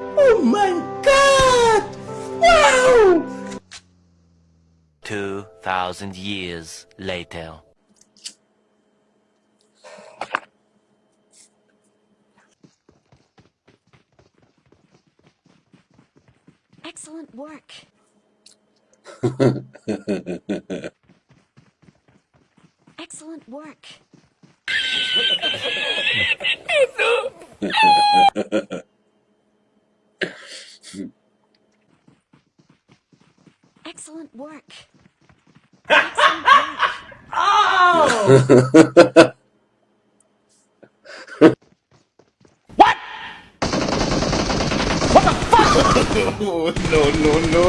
Oh my god! Wow! 2,000 years later. Excellent work. Excellent work. Excellent work. Excellent work. oh! what? What the fuck? no, no, no,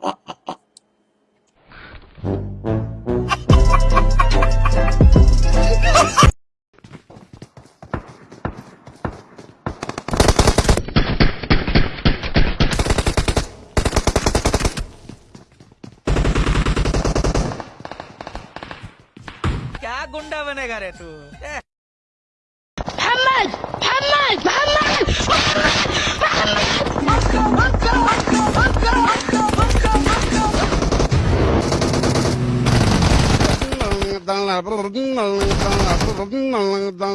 no. गुंडा बनेगा रे तू ए,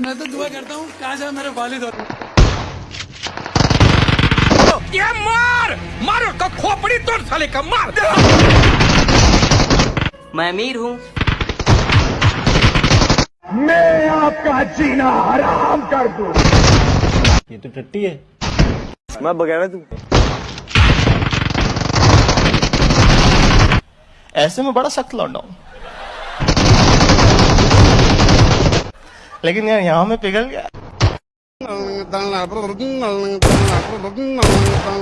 मैं तो दुआ करता हूँ काश मेरे वालिद होते ये मार! मार उसका खोपड़ी तोड़ साले का मार मैं अमीर हूँ। ये तो टट्टी है। मैं बगैर तू ऐसे में बड़ा सख्त लौंडा हूं लेकिन यार यहाँ में पिघल गया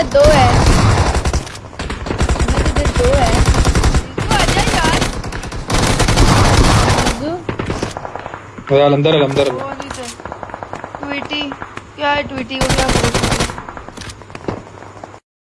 इसको। दो है। इधर दो है। तू यार। मजू अंदर अंदर ट्वीटी क्या है ट्वीटी को क्या हैं